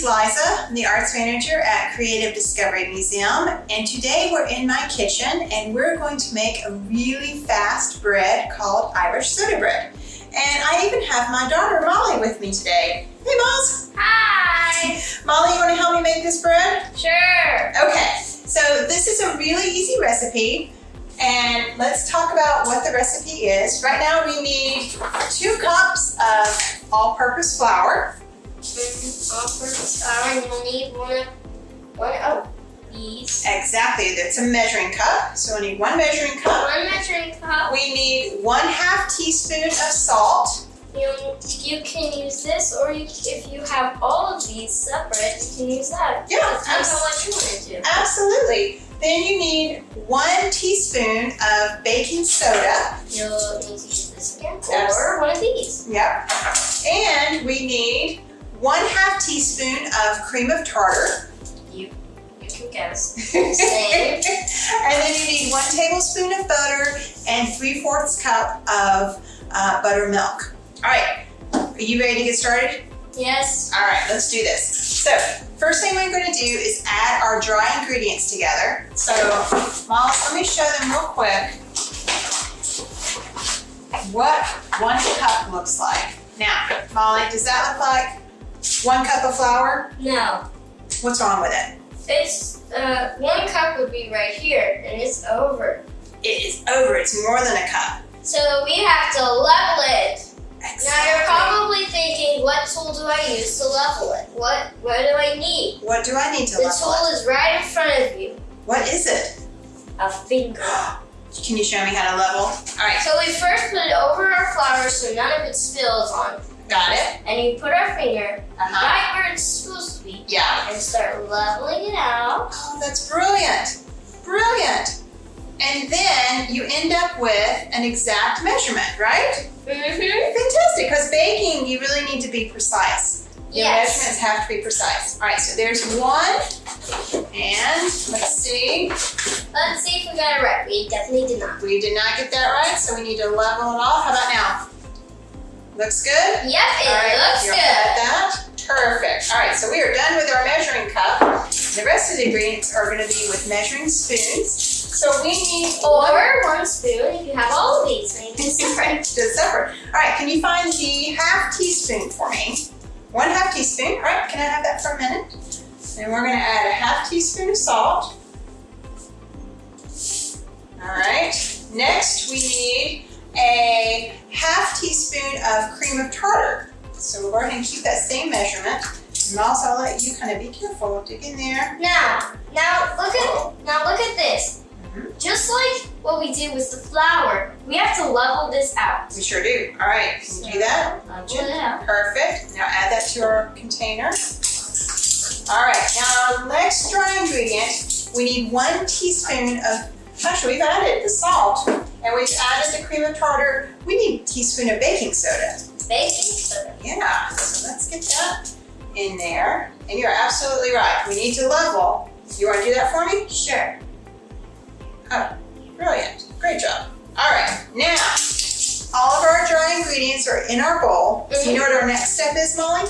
is Liza, I'm the arts manager at Creative Discovery Museum, and today we're in my kitchen and we're going to make a really fast bread called Irish soda bread. And I even have my daughter Molly with me today. Hey Moz! Hi! Molly, you want to help me make this bread? Sure! Okay, so this is a really easy recipe. And let's talk about what the recipe is. Right now we need two cups of all-purpose flour. And you'll need one, one of these. Exactly, that's a measuring cup. So we need one measuring cup. One measuring cup. We need one half teaspoon of salt. You, you can use this, or you, if you have all of these separate, you can use that. Yeah, Depends you want to do. Absolutely. Then you need one teaspoon of baking soda. You'll need to use this again, or one of these. Yep. And we need one half teaspoon of cream of tartar. You, you can guess. and then you need one tablespoon of butter and three fourths cup of uh, buttermilk. All right, are you ready to get started? Yes. All right, let's do this. So, first thing we're gonna do is add our dry ingredients together. So, Molly, let me show them real quick what one cup looks like. Now, Molly, does that look like one cup of flour? No. What's wrong with it? It's, uh, one cup would be right here, and it's over. It is over, it's more than a cup. So we have to level it. Now you're probably thinking, what tool do I use to level it? What what do I need? What do I need to The level it? The tool is right in front of you. What is it? A finger. Can you show me how to level? All right, So we first put it over our flour so none of it spills on. Got it. And you put our finger Uh-huh. right where it's supposed to be Yeah. and start leveling it out. Oh, that's brilliant. Brilliant. And then you end up with an exact measurement, right? Mm-hmm. Fantastic, because baking, you really need to be precise. Your Yes. measurements have to be precise. All right, so there's one. And let's see. Let's see if we got it right. We definitely did not. We did not get that right, so we need to level it off. How about now? Looks good? Yep, it All right, looks good. at that. Perfect. All right, so we are done with our measuring cup. The rest of the ingredients are going to be with measuring spoons. So we need one Or one spoon if you have all of these. Maybe different. Just separate. All right, can you find the half teaspoon for me? One half teaspoon. All right, can I have that for a minute? And we're going to add a half teaspoon of salt. All right. Next, we need a cream of tartar. So we'll go ahead and keep that same measurement. And also, I'll let you kind of be careful. Dig in there. Now, now look at now look at this. Mhm. Just like what we did with the flour, we have to level this out. We sure do. All right, can you do that? Level it out. Perfect. Now add that to our container. All right, now our next dry ingredient, we need one teaspoon of, actually we've added the salt and we've added the cream of tartar. We need a teaspoon of baking soda. Baking soda. Yeah, so let's get that in there. And you're absolutely right, we need to level. You wanna do that for me? Sure. Oh, brilliant, great job. All right, now, all of our dry ingredients are in our bowl. So you know what our next step is, Molly?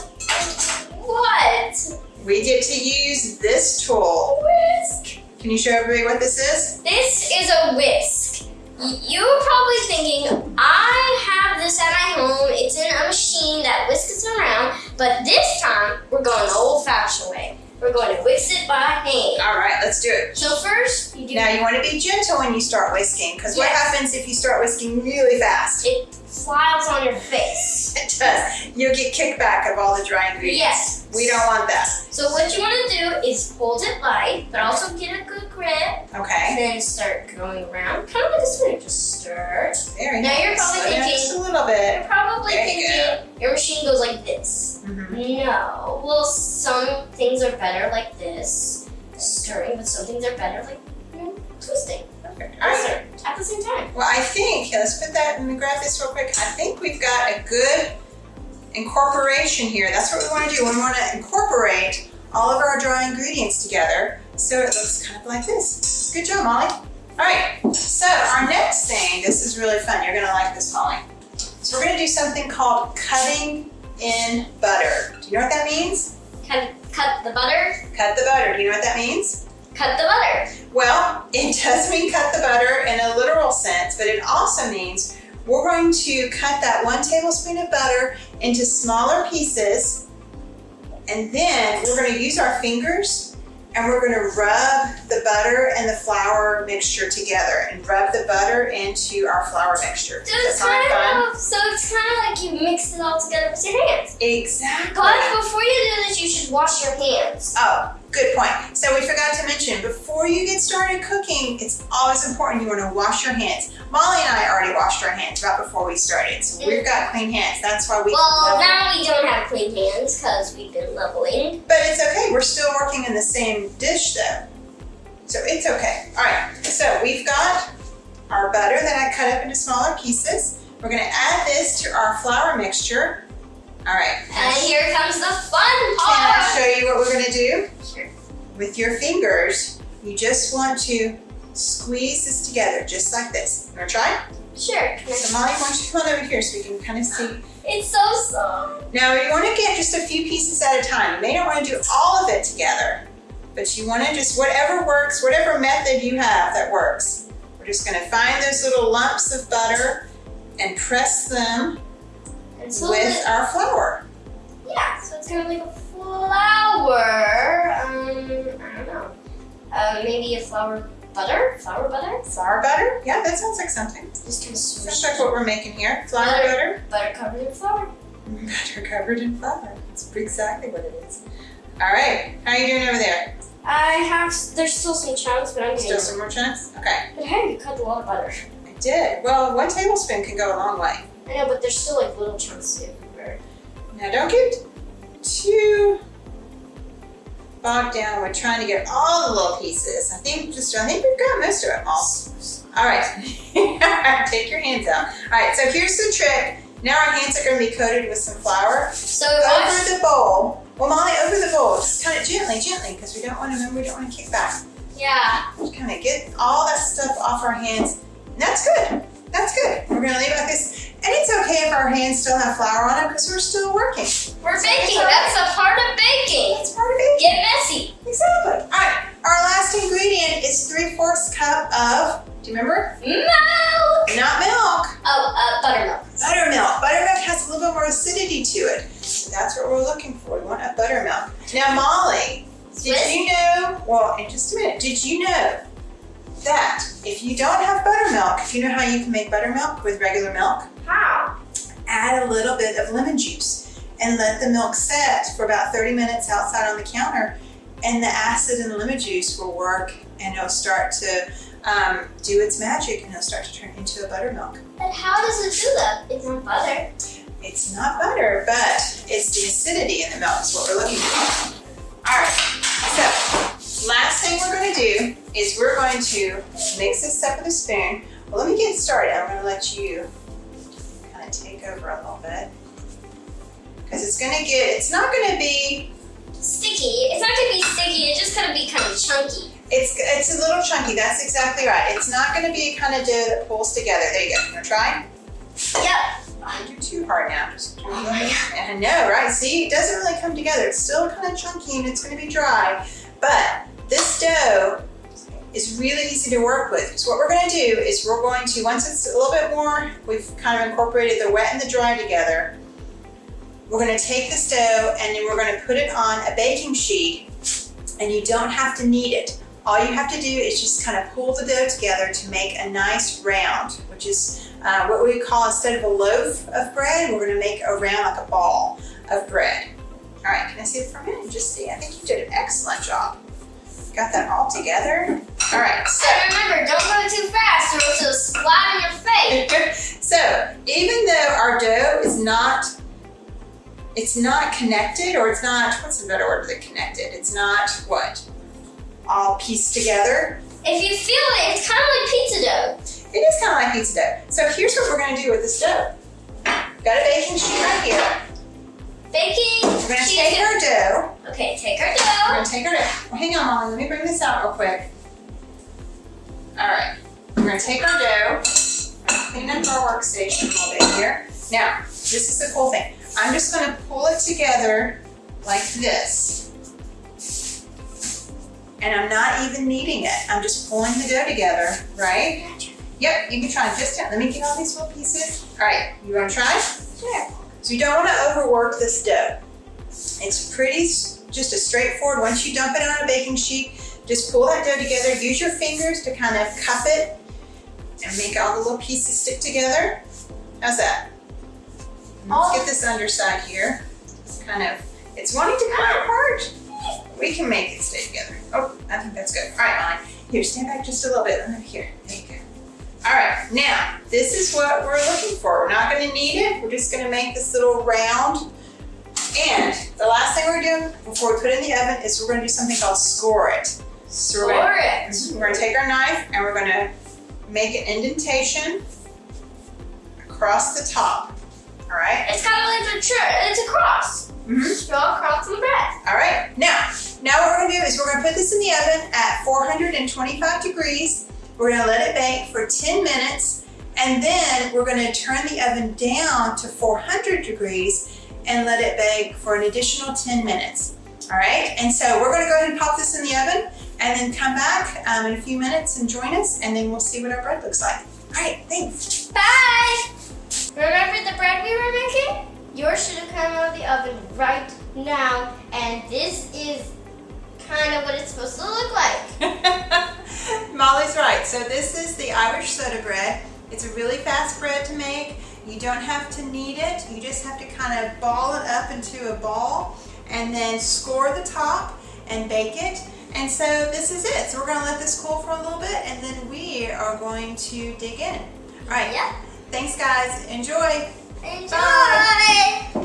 What? We get to use this tool. Whisk. Can you show everybody what this is? This is a whisk. You're probably thinking, I have this at my home. It's in a machine that whisks around. But this time, we're going the old-fashioned way. We're going to whisk it by hand. All right, let's do it. So first, you do Now you want to be gentle when you start whisking because what happens if you start whisking really fast? it flies on your face. It does. You'll get kickback of all the dry ingredients. Yes. We don't want that. So what you want to do is hold it light, but also get a good grip, Okay. and then start going around, kind of like a spinner. Just stir. Very Now nice. you're probably Slow thinking- just a little bit. You're probably There you thinking your machine goes like this. Mhm. No. Well, some things are better like this, stirring, but some things are better like you know, twisting. Right. At the same time. Well, I think, let's put that, let me grab this real quick. I think we've got a good incorporation here. That's what we want to do. We want to incorporate all of our dry ingredients together so it looks kind of like this. Good job, Molly. All right, so our next thing, this is really fun. You're going to like this, Molly. So we're going to do something called cutting in butter. Do you know what that means? Cut, cut the butter. Cut the butter. Do you know what that means? Cut the butter. Well, it does mean cut the butter in a literal sense, but it also means we're going to cut that one tablespoon of butter into smaller pieces and then we're going to use our fingers and we're going to rub the butter and the flour mixture together and rub the butter into our flour mixture. So it's kind of so it's kind of like you mix it all together with your hands. Exactly. But before you do this, you should wash your hands. Oh, good point. So we forgot to mention, before you get started cooking, it's always important you want to wash your hands. Molly and I already washed our hands right before we started, so mm. we've got clean hands. That's why we. Well, now we don't have clean hands because we've been leveling. But it's okay. We're still working in the same dish, though, so it's okay. All right. So we've got our butter that I cut up into smaller pieces. We're going to add this to our flour mixture. All right. And here comes the fun part. Can I show you what we're going to do? With your fingers, you just want to squeeze this together, just like this. You want to try? Sure. So Molly, why don't you come on over here so we can kind of see. It's so soft. Now you want to get just a few pieces at a time. You may not want to do all of it together, but you want to just, whatever works, whatever method you have that works. We're just going to find those little lumps of butter and press them And so with our flour. yeah, so it's gonna be like a flour. Uh, maybe a flour butter. Flour butter. Flour butter? Yeah, that sounds like something. Just kind of Sounds like what we're making here. Flour Butter. butter. butter covered in flour. Butter covered in flour. That's exactly what it is. All right, how are you doing over there? I have. There's still some chunks, but I'm getting. Still some more chunks? Okay, But hey, you cut a lot of butter. I did. Well, one tablespoon can go a long way. I know, but there's still like little chunks everywhere. Now don't get too bogged down with trying to get all the little pieces. I think just, I think we've got most of it all. All right, take your hands out. All right, so here's the trick. Now our hands are gonna be coated with some flour. So Over the bowl. Well, Molly, over the bowl. Just kind of gently, gently, because we don't want to, remember, we don't want to kick back. Yeah. Just kind of get all that stuff off our hands. And that's good. That's good. We're gonna leave it like this. And it's okay if our hands still have flour on them because we're still working. We're baking. That's a part of baking. It's part of it. Get do you know how you can make buttermilk with regular milk? How? Add a little bit of lemon juice and let the milk set for about 30 minutes outside on the counter and the acid in the lemon juice will work and it'll start to um, do its magic and it'll start to turn into a buttermilk. But how does it do that? It's not butter. It's not butter, but it's the acidity in the milk is what we're looking for. All right, so last thing we're gonna do is we're going to mix this up with a spoon. Well, let me get started. I'm gonna let you kind of take over a little bit. Because it's gonna get, it's not gonna be, Sticky. It's not gonna be sticky. It's just gonna be kind of chunky. it's it's a little chunky, that's exactly right. It's not gonna be a kind of dough that pulls together. There you go, you wanna try? Yep. Oh, Don't do too hard now, just Oh my god. I know, right? See, it doesn't really come together. It's still kind of chunky and it's going to be dry. But this dough is really easy to work with. So what we're going to do is we're going to, once it's a little bit more, we've kind of incorporated the wet and the dry together. We're going to take this dough and then we're going to put it on a baking sheet and you don't have to knead it. All you have to do is just kind of pull the dough together to make a nice round, which is uh, what we call instead of a loaf of bread, we're gonna make a round like a ball of bread. All right, can I see it for a minute? Just see, I think you did an excellent job. Got that all together. All right, so, remember, don't go too fast or it'll splat in your face. so even though our dough is not, it's not connected or it's not, what's the better word than connected? It's not what? All pieced together. If you feel it, it's kind of like pizza dough. It is kind of like pizza dough. So here's what we're gonna do with this dough. Got a baking sheet right here. Baking. We're gonna take of- our dough Okay, take our dough. We're gonna take our, well, hang on, Molly, let me bring this out real quick. All right, we're gonna take our dough, clean up our workstation a little bit here. Now, this is the cool thing. I'm just gonna pull it together like this. And I'm not even kneading it. I'm just pulling the dough together, right? Yep, you can try just Let me get all these little pieces. All right, you wanna try? Sure. So you don't wanna overwork this dough. It's pretty, just a straightforward, once you dump it on a baking sheet, just pull that dough together, use your fingers to kind of cup it and make all the little pieces stick together. How's that? Let's get this underside here. It's Kind of, it's wanting to come apart. We can make it stay together. Oh, I think that's good. All right, Molly. Here, stand back just a little bit. Let me- Here, there you go. All right, now, this is what we're looking for. We're not gonna knead it. We're just gonna make this little round. And the last thing we're doing before we put it in the oven is we're gonna do something called score it. So we're gonna, we're gonna take our knife and we're gonna make an indentation across the top. All right? It's kind of like a it's a cross. Mhm. Just draw a cross on the bread. All right, now, now what we're gonna do is we're gonna put this in the oven at 425 degrees. We're gonna let it bake for 10 minutes, and then we're gonna turn the oven down to 400 degrees and let it bake for an additional 10 minutes. All right, and so we're gonna go ahead and pop this in the oven and then come back um, in a few minutes and join us, and then we'll see what our bread looks like. All right, thanks. Bye. Remember the bread we were making? Yours should have come out of the oven right now, and this is kind of what it's supposed to look like. Molly's right. So this is the Irish soda bread. It's a really fast bread to make. You don't have to knead it. You just have to kind of ball it up into a ball and then score the top and bake it. And so this is it. So we're gonna let this cool for a little bit and then we are going to dig in. All right. Yep. Thanks guys. Enjoy. Enjoy.